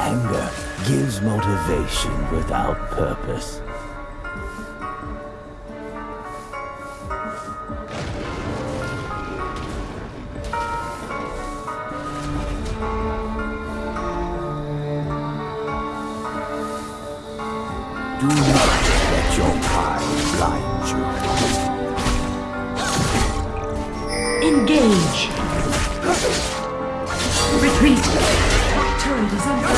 Anger gives motivation without purpose. Do not let your pride blind you. Engage! Retreat! Turret is under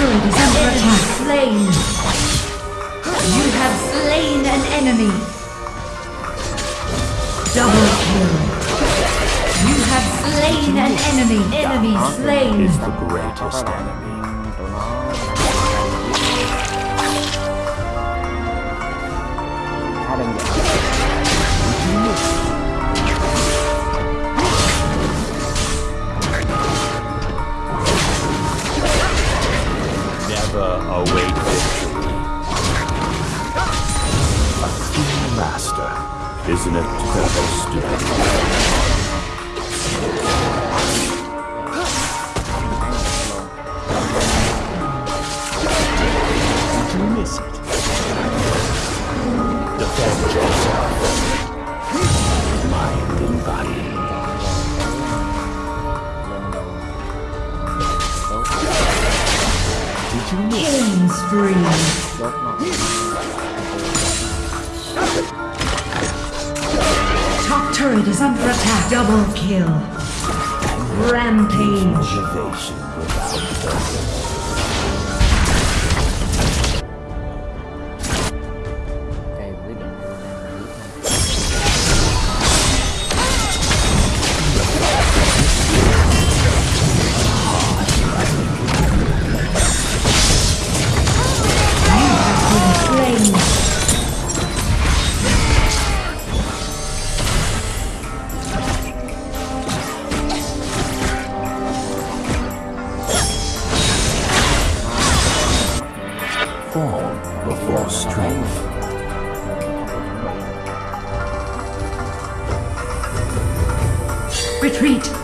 turret is under attack. Slain. You have slain an enemy. Double kill. You have slain an enemy. Enemy slain. Is the greatest enemy. Is an eternal student. Did you miss it? Defend yourself. Mind and body. Did you miss? Killing spree. Turret is under attack. Double kill. Rampage. Form before strength. Retreat.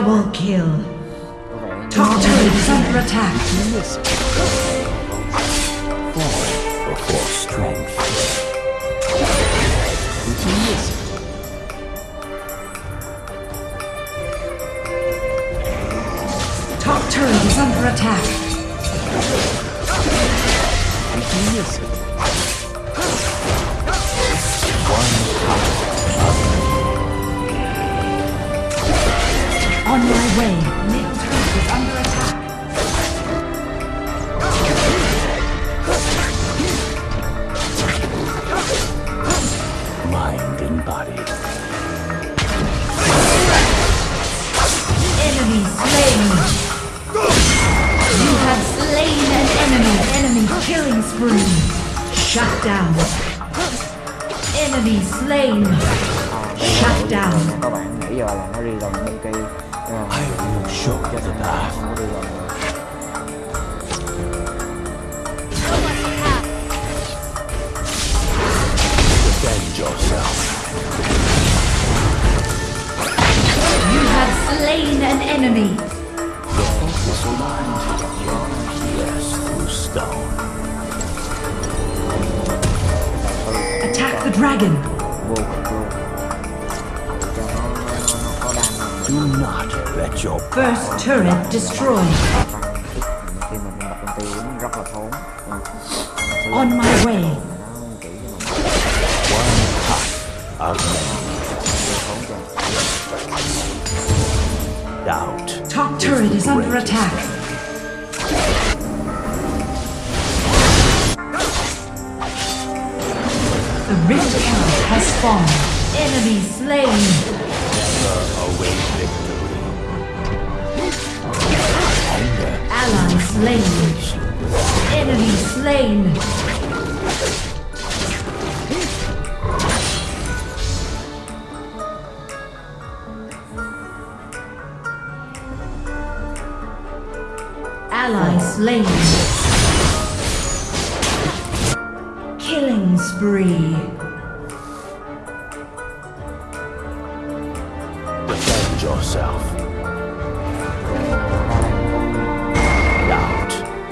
Double kill. Top turret is under attack. Form before strength. Top turret is under attack. Là nó đi gần bên kia. À, I will show you the of many. thốn cho Doubt. Top turret is under attack. The Rift has spawned. Enemy slain. Await victory. Slain. Enemy slain. Ally slain. Killing spree. Defend yourself.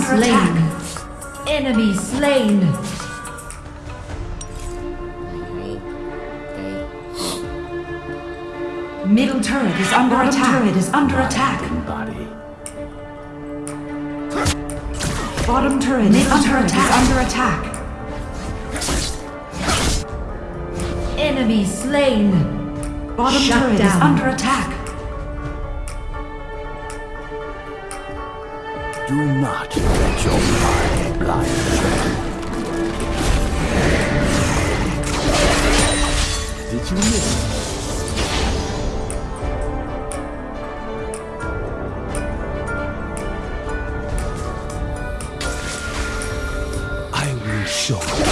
turret is attack. Enemy slain. Middle turret is under attack. turret is under attack. Body. Bottom turret is under attack. under attack. Enemy slain. Bottom turret is under attack. Do not let your pride blind you. Did you miss? I will show you.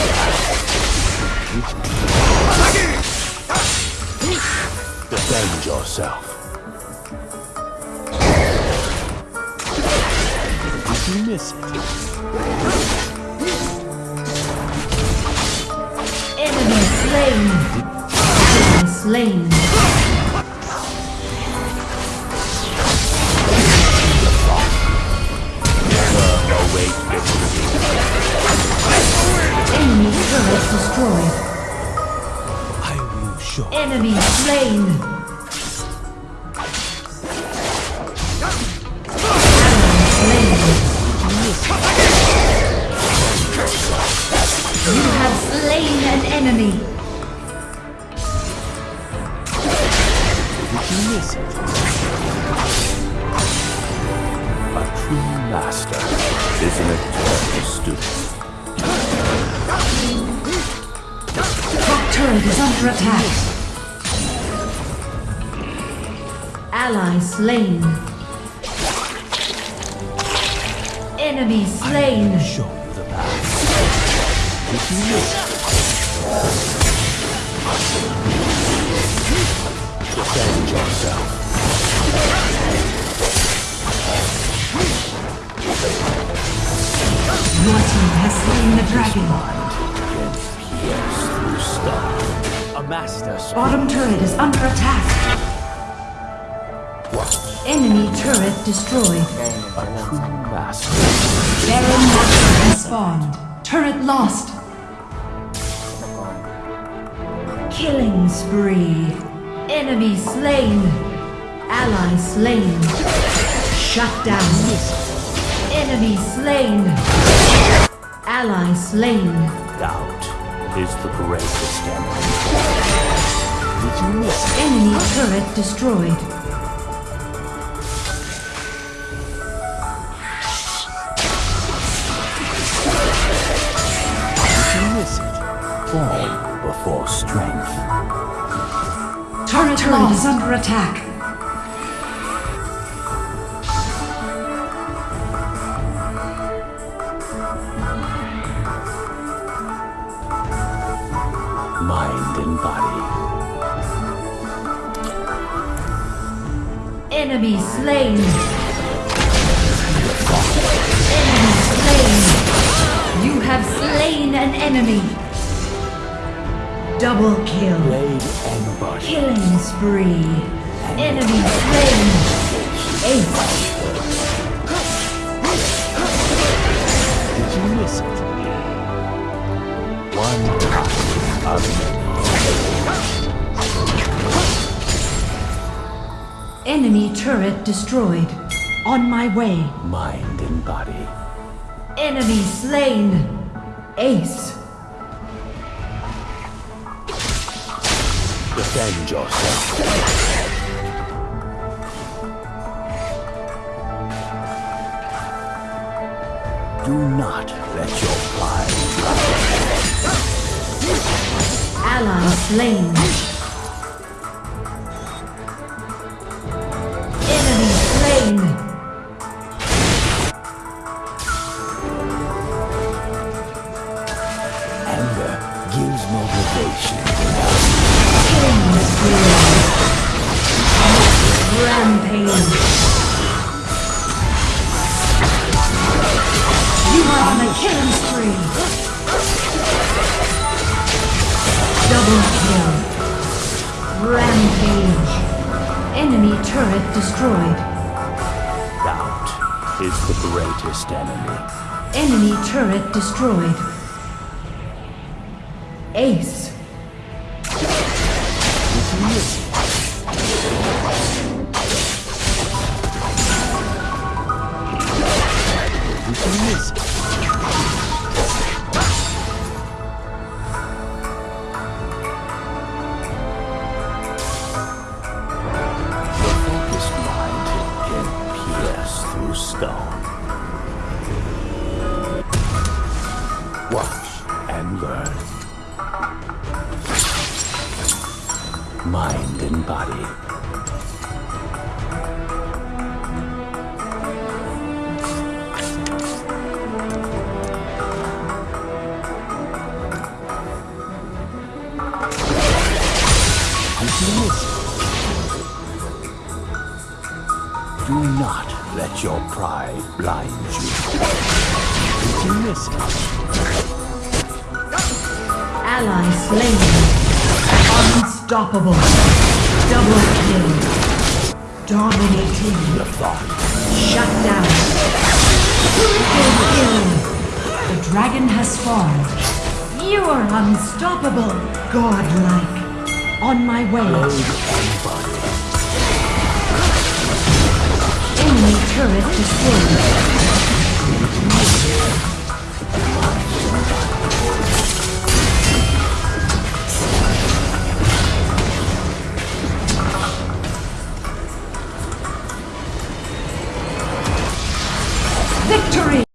Defend yourself. You miss it? Enemy slain. Enemy slain. Enemy turret destroyed. I will show Enemy slain. Master is an eternal student. Top turret is under attack. Ally slain. Enemy slain. Show you the path. It? Defend yourself. dragon. A master. Bottom turret is under attack. What? Enemy turret destroyed. A true master. Baron Nashor has spawned. Turret lost. Killing spree. Enemy slain. Ally slain. Shut down. Enemy slain. Ally slain. Doubt is the greatest enemy. Did you miss? Enemy turret destroyed. Did you miss it? Fall before strength. Turret, turret is under attack. And body. Enemy slain. Enemy slain. You have slain an enemy. Double kill. Blade and body. Killing spree. Enemy slain. Ace. Did you miss it? One time of. Enemy turret destroyed. On my way. Mind and body. Enemy slain. Ace. Defend yourself. Do not let your pride Ally slain. Destroyed. Doubt is the greatest enemy. Enemy turret destroyed. Ace. Did you miss it? Do not let your pride blind you. Did you miss it? Ally slain. Unstoppable. Double kill. Dominating. The thought Shut down. Triple kill. The dragon has spawned. You are unstoppable. Godlike. On my way. blade and body. Enemy turret destroyed.